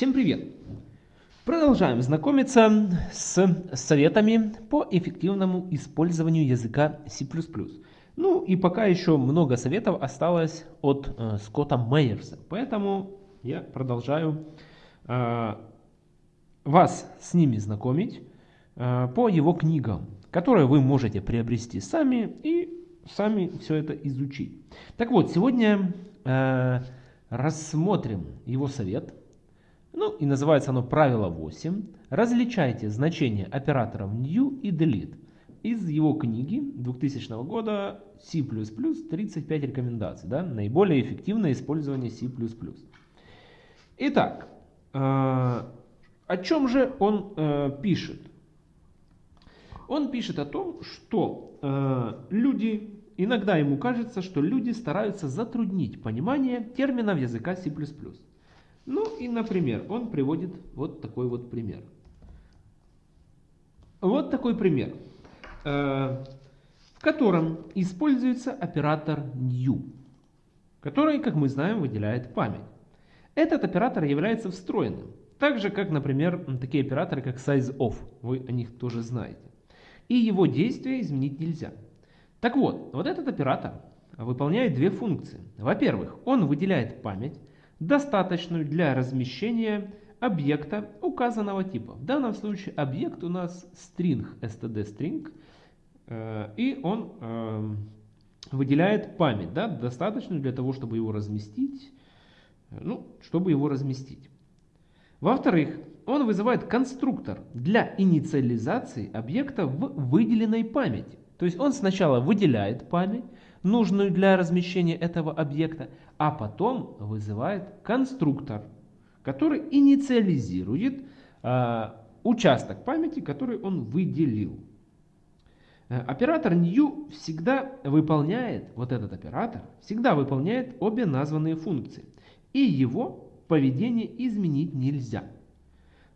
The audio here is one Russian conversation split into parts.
Всем привет! Продолжаем знакомиться с советами по эффективному использованию языка C++. Ну и пока еще много советов осталось от э, Скотта Мейерса, поэтому я продолжаю э, вас с ними знакомить э, по его книгам, которые вы можете приобрести сами и сами все это изучить. Так вот, сегодня э, рассмотрим его совет – ну и называется оно правило 8. Различайте значения операторов new и delete. Из его книги 2000 года C++ 35 рекомендаций. Да, наиболее эффективное использование C++. Итак, э, о чем же он э, пишет? Он пишет о том, что э, люди, иногда ему кажется, что люди стараются затруднить понимание терминов языка C++. Ну и, например, он приводит вот такой вот пример. Вот такой пример, э, в котором используется оператор new, который, как мы знаем, выделяет память. Этот оператор является встроенным, так же, как, например, такие операторы, как sizeOf, вы о них тоже знаете. И его действия изменить нельзя. Так вот, вот этот оператор выполняет две функции. Во-первых, он выделяет память, достаточную для размещения объекта указанного типа. В данном случае объект у нас string, std string, э, и он э, выделяет память, да, достаточную для того, чтобы его разместить, э, ну, чтобы его разместить. Во-вторых, он вызывает конструктор для инициализации объекта в выделенной памяти. То есть он сначала выделяет память, нужную для размещения этого объекта, а потом вызывает конструктор, который инициализирует э, участок памяти, который он выделил. Э, оператор new всегда выполняет, вот этот оператор, всегда выполняет обе названные функции. И его поведение изменить нельзя.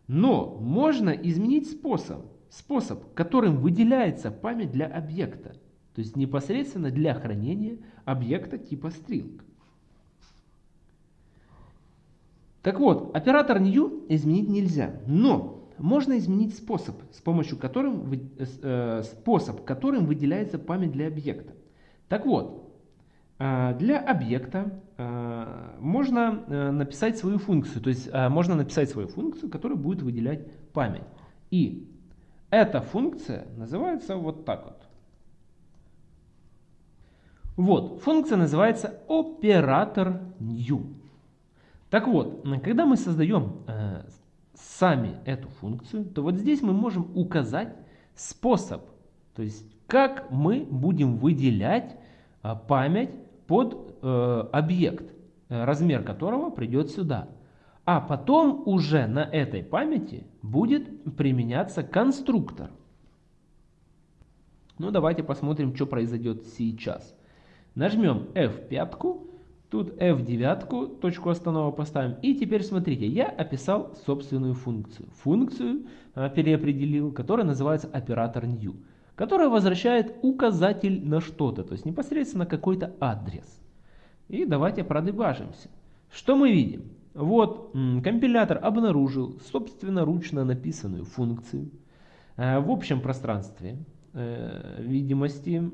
Но можно изменить способ, способ, которым выделяется память для объекта. То есть непосредственно для хранения объекта типа string. Так вот, оператор new изменить нельзя, но можно изменить способ, с помощью которым, э, способ, которым выделяется память для объекта. Так вот, э, для объекта э, можно э, написать свою функцию, то есть э, можно написать свою функцию, которая будет выделять память. И эта функция называется вот так вот. Вот, функция называется оператор new. Так вот, когда мы создаем э, сами эту функцию, то вот здесь мы можем указать способ, то есть как мы будем выделять э, память под э, объект, э, размер которого придет сюда. А потом уже на этой памяти будет применяться конструктор. Ну давайте посмотрим, что произойдет сейчас. Нажмем F5, тут F9, точку остановок поставим. И теперь смотрите, я описал собственную функцию. Функцию а, переопределил, которая называется оператор new, которая возвращает указатель на что-то, то есть непосредственно какой-то адрес. И давайте продебажимся. Что мы видим? Вот компилятор обнаружил собственноручно написанную функцию э, в общем пространстве э, видимости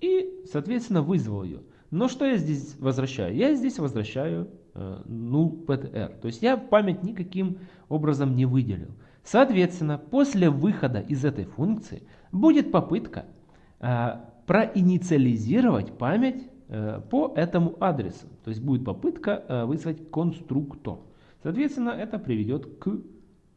и, соответственно, вызвал ее. Но что я здесь возвращаю? Я здесь возвращаю э, null ptr. То есть я память никаким образом не выделил. Соответственно, после выхода из этой функции будет попытка э, проинициализировать память э, по этому адресу. То есть будет попытка э, вызвать конструктор. Соответственно, это приведет к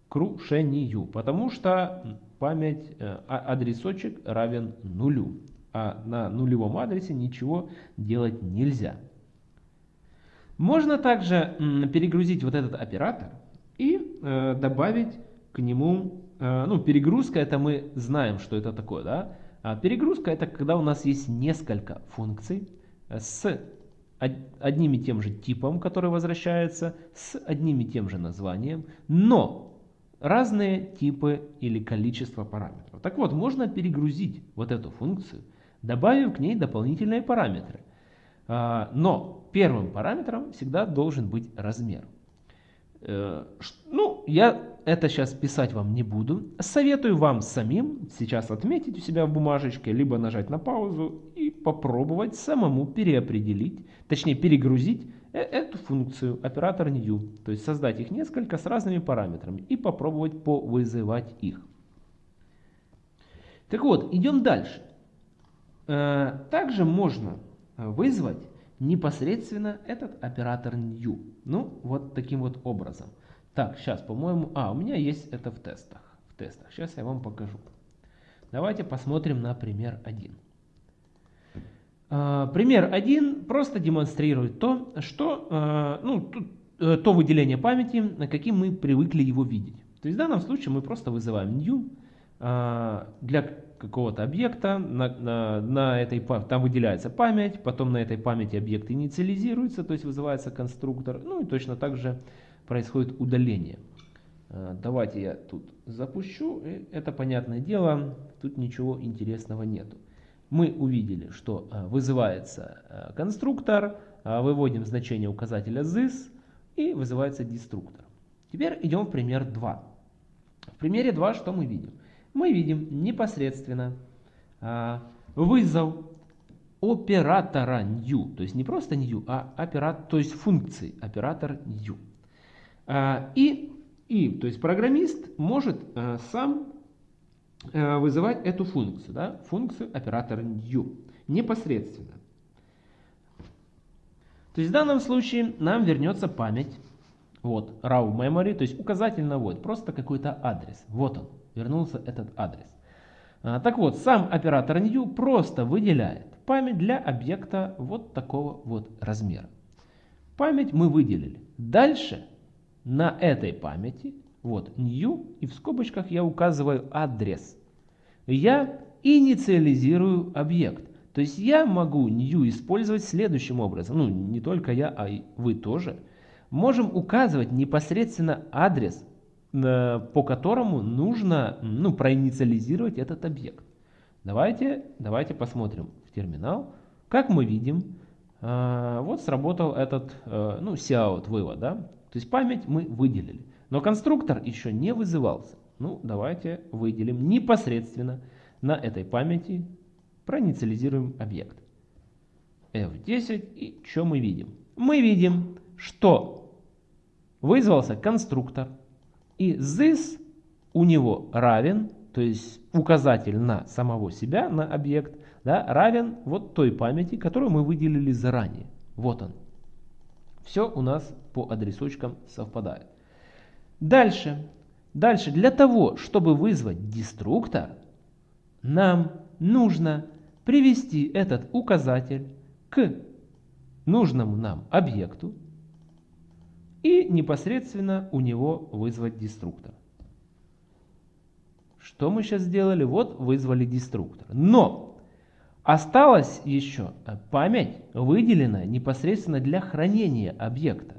крушению, потому что память, э, а, адресочек равен нулю а на нулевом адресе ничего делать нельзя. Можно также перегрузить вот этот оператор и э, добавить к нему, э, ну перегрузка это мы знаем, что это такое, да? А перегрузка это когда у нас есть несколько функций с одним и тем же типом, который возвращается, с одним и тем же названием, но разные типы или количество параметров. Так вот, можно перегрузить вот эту функцию добавив к ней дополнительные параметры. А, но первым параметром всегда должен быть размер. Э, ну, я это сейчас писать вам не буду. Советую вам самим сейчас отметить у себя в бумажечке, либо нажать на паузу и попробовать самому переопределить, точнее перегрузить э, эту функцию оператор new. То есть создать их несколько с разными параметрами и попробовать повызывать их. Так вот, идем дальше. Э, также можно вызвать непосредственно этот оператор new. Ну, вот таким вот образом. Так, сейчас, по-моему... А, у меня есть это в тестах. В тестах. Сейчас я вам покажу. Давайте посмотрим на пример 1. А, пример 1 просто демонстрирует то, что, а, ну, э, то выделение памяти, каким мы привыкли его видеть. То есть в данном случае мы просто вызываем new для какого-то объекта, на, на, на этой, там выделяется память, потом на этой памяти объект инициализируется, то есть вызывается конструктор, ну и точно так же происходит удаление. А, давайте я тут запущу. Это понятное дело, тут ничего интересного нету. Мы увидели, что а, вызывается а, конструктор, выводим значение указателя this и вызывается деструктор. Теперь идем в пример 2. В примере 2 что мы видим? Мы видим непосредственно вызов оператора new, то есть не просто new, а оператор, то есть функции оператор new. А, и, и то есть программист может а, сам а, вызывать эту функцию, да, функцию оператора new непосредственно. То есть в данном случае нам вернется память, вот, raw memory, то есть указатель на вот, просто какой-то адрес. Вот он, вернулся этот адрес. Так вот, сам оператор new просто выделяет память для объекта вот такого вот размера. Память мы выделили. Дальше на этой памяти, вот new, и в скобочках я указываю адрес. Я инициализирую объект. То есть я могу new использовать следующим образом. Ну, не только я, а и вы тоже. Можем указывать непосредственно адрес, по которому нужно ну, проинициализировать этот объект. Давайте, давайте посмотрим в терминал. Как мы видим, э, вот сработал этот э, ну, cout вывод. Да? То есть память мы выделили. Но конструктор еще не вызывался. Ну, давайте выделим непосредственно на этой памяти, проинициализируем объект. F10 и что мы видим? Мы видим, что вызвался конструктор и this у него равен, то есть указатель на самого себя, на объект, да, равен вот той памяти, которую мы выделили заранее. Вот он. Все у нас по адресочкам совпадает. Дальше. Дальше. Для того, чтобы вызвать деструктор, нам нужно привести этот указатель к нужному нам объекту и непосредственно у него вызвать деструктор. Что мы сейчас сделали? Вот вызвали деструктор. Но Осталась еще память, выделенная непосредственно для хранения объекта.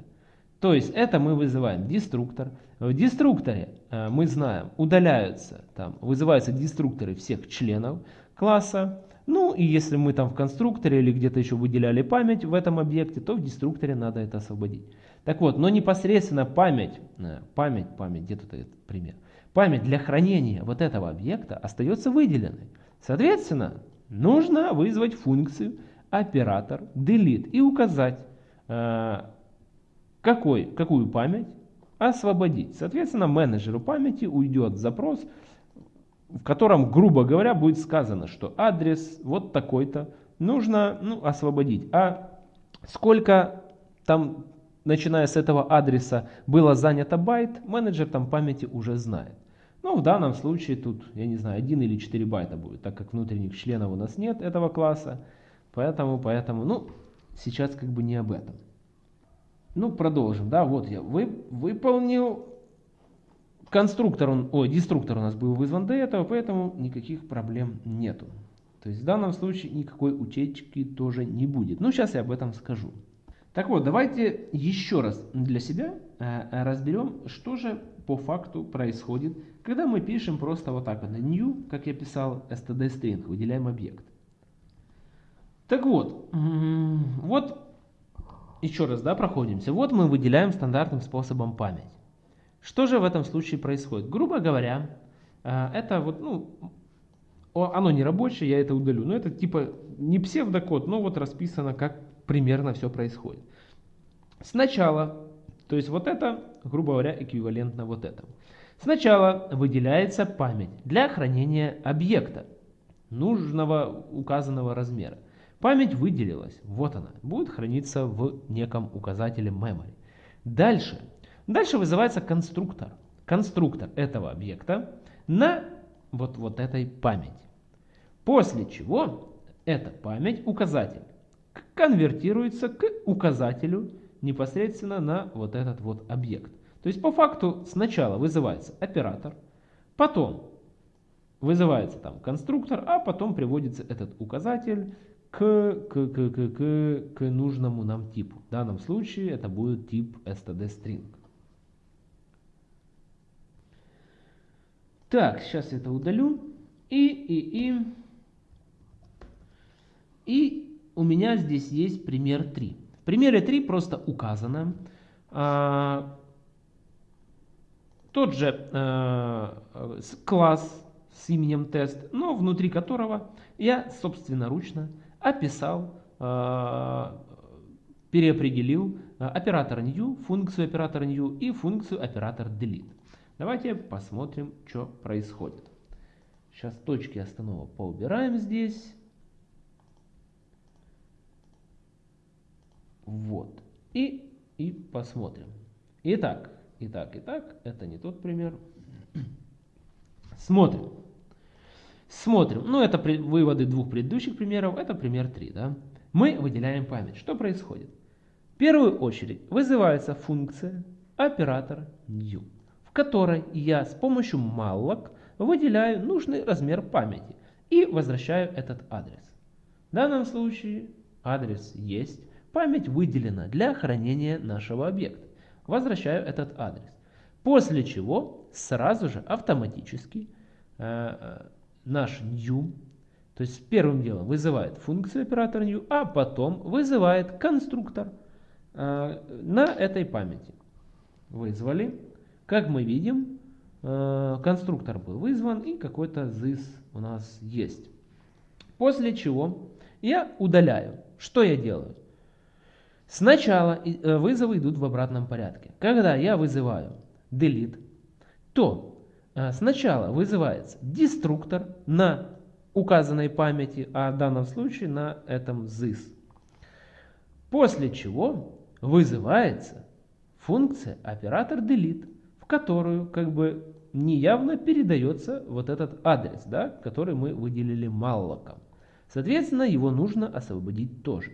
То есть это мы вызываем деструктор. В деструкторе э, мы знаем, удаляются, там, вызываются деструкторы всех членов класса. Ну и если мы там в конструкторе или где-то еще выделяли память в этом объекте, то в деструкторе надо это освободить. Так вот, но непосредственно память, э, память, память, где тут этот пример, память для хранения вот этого объекта остается выделенной. Соответственно, нужно вызвать функцию оператор delete и указать, э, какой, какую память освободить. Соответственно, менеджеру памяти уйдет запрос, в котором, грубо говоря, будет сказано, что адрес вот такой-то нужно ну, освободить. А сколько там, начиная с этого адреса, было занято байт, менеджер там памяти уже знает. Ну, в данном случае тут, я не знаю, 1 или 4 байта будет, так как внутренних членов у нас нет этого класса. Поэтому, поэтому, ну, сейчас как бы не об этом. Ну, продолжим. Да, вот я вы, выполнил конструктор, он, ой, деструктор у нас был вызван до этого, поэтому никаких проблем нету. То есть в данном случае никакой утечки тоже не будет. Ну, сейчас я об этом скажу. Так вот, давайте еще раз для себя э, разберем, что же по факту происходит, когда мы пишем просто вот так вот, new, как я писал, std string, выделяем объект. Так вот, вот еще раз, да, проходимся. Вот мы выделяем стандартным способом память. Что же в этом случае происходит? Грубо говоря, э, это вот, ну, оно не рабочее, я это удалю. Но это типа не псевдокод, но вот расписано, как примерно все происходит. Сначала, то есть вот это, грубо говоря, эквивалентно вот этому. Сначала выделяется память для хранения объекта нужного указанного размера. Память выделилась, вот она, будет храниться в неком указателе memory. Дальше, дальше вызывается конструктор. Конструктор этого объекта на вот, вот этой памяти. После чего эта память, указатель, конвертируется к указателю непосредственно на вот этот вот объект. То есть по факту сначала вызывается оператор, потом вызывается там конструктор, а потом приводится этот указатель к, к, к, к, к, к нужному нам типу. В данном случае это будет тип std string. Так, сейчас я это удалю. И, и, и. И у меня здесь есть пример 3. В примере 3 просто указано а, тот же а, класс с именем тест, но внутри которого я собственноручно описал, а, переопределил оператор new, функцию оператора new и функцию оператор delete. Давайте посмотрим, что происходит. Сейчас точки остановок поубираем здесь. Вот. И, и посмотрим. Итак, итак, итак, это не тот пример. Смотрим. Смотрим. Ну, это при, выводы двух предыдущих примеров. Это пример 3. Да? Мы выделяем память. Что происходит? В первую очередь вызывается функция оператор new, в которой я с помощью malloc выделяю нужный размер памяти и возвращаю этот адрес. В данном случае адрес есть, память выделена для хранения нашего объекта. Возвращаю этот адрес. После чего сразу же автоматически э, э наш new, то есть первым делом вызывает функцию оператора new, а потом вызывает конструктор э, на этой памяти. Вызвали. Как мы видим, э, конструктор был вызван и какой-то this у нас есть. После чего я удаляю. Что я делаю? Сначала э, вызовы идут в обратном порядке. Когда я вызываю delete, то а, сначала вызывается деструктор на указанной памяти, а в данном случае на этом this. После чего вызывается функция оператор delete, в которую как бы неявно передается вот этот адрес, да, который мы выделили маллоком. Соответственно, его нужно освободить тоже.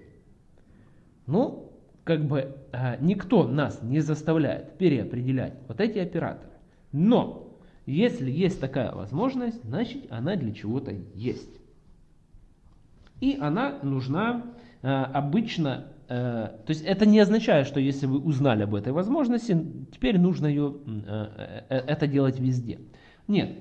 Ну, как бы а, никто нас не заставляет переопределять вот эти операторы. Но если есть такая возможность, значит она для чего-то есть. И она нужна э, обычно, э, то есть это не означает, что если вы узнали об этой возможности, теперь нужно ее, э, э, это делать везде. Нет,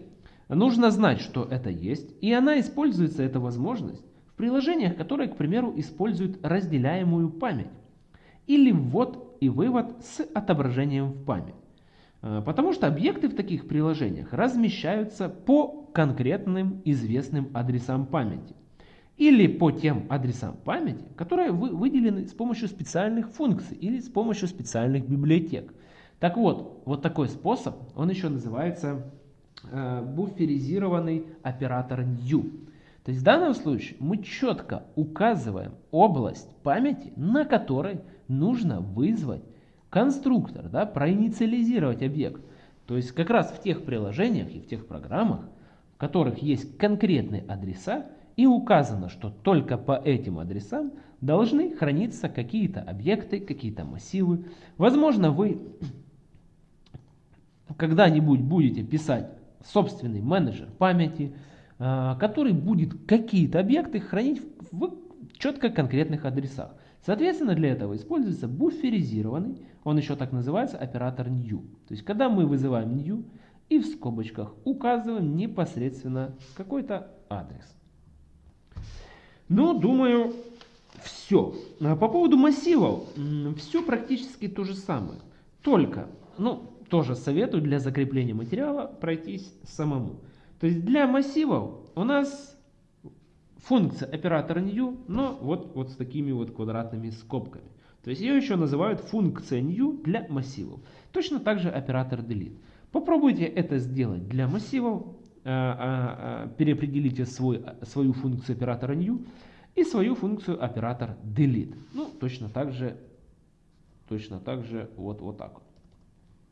нужно знать, что это есть, и она используется, эта возможность, приложениях, которые, к примеру, используют разделяемую память. Или ввод и вывод с отображением в память. Э, потому что объекты в таких приложениях размещаются по конкретным известным адресам памяти. Или по тем адресам памяти, которые выделены с помощью специальных функций или с помощью специальных библиотек. Так вот, вот такой способ, он еще называется э, буферизированный оператор new. То есть в данном случае мы четко указываем область памяти, на которой нужно вызвать конструктор, да, проинициализировать объект. То есть как раз в тех приложениях и в тех программах, в которых есть конкретные адреса, и указано, что только по этим адресам должны храниться какие-то объекты, какие-то массивы. Возможно, вы когда-нибудь будете писать собственный менеджер памяти, который будет какие-то объекты хранить в четко конкретных адресах. Соответственно, для этого используется буферизированный он еще так называется оператор new. То есть, когда мы вызываем new и в скобочках указываем непосредственно какой-то адрес. Ну, думаю, все. А по поводу массивов, все практически то же самое. Только, ну, тоже советую для закрепления материала пройтись самому. То есть для массивов у нас функция оператора new, но вот, вот с такими вот квадратными скобками. То есть ее еще называют функция new для массивов. Точно так же оператор delete. Попробуйте это сделать для массивов, э, э, э, переопределите свой, свою функцию оператора new и свою функцию оператор delete. Ну, точно так же, точно так же вот, вот так вот.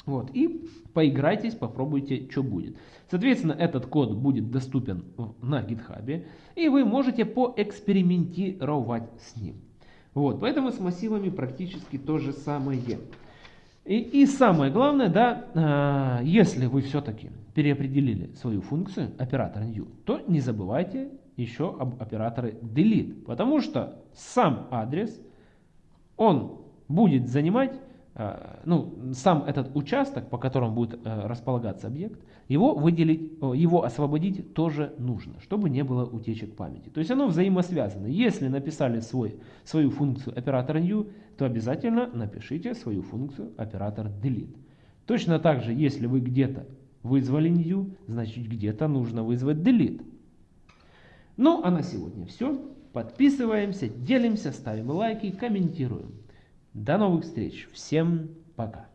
Вот, и поиграйтесь, попробуйте, что будет. Соответственно, этот код будет доступен на GitHub, и вы можете поэкспериментировать с ним. Вот, поэтому с массивами практически то же самое. И, и самое главное, да, э, если вы все-таки переопределили свою функцию оператора new, то не забывайте еще об операторе delete, потому что сам адрес, он будет занимать ну, сам этот участок, по которому будет э, располагаться объект, его выделить, его освободить тоже нужно, чтобы не было утечек памяти. То есть оно взаимосвязано. Если написали свой, свою функцию оператора new, то обязательно напишите свою функцию оператор delete. Точно так же, если вы где-то вызвали new, значит где-то нужно вызвать delete. Ну, а на сегодня все. Подписываемся, делимся, ставим лайки, комментируем. До новых встреч. Всем пока.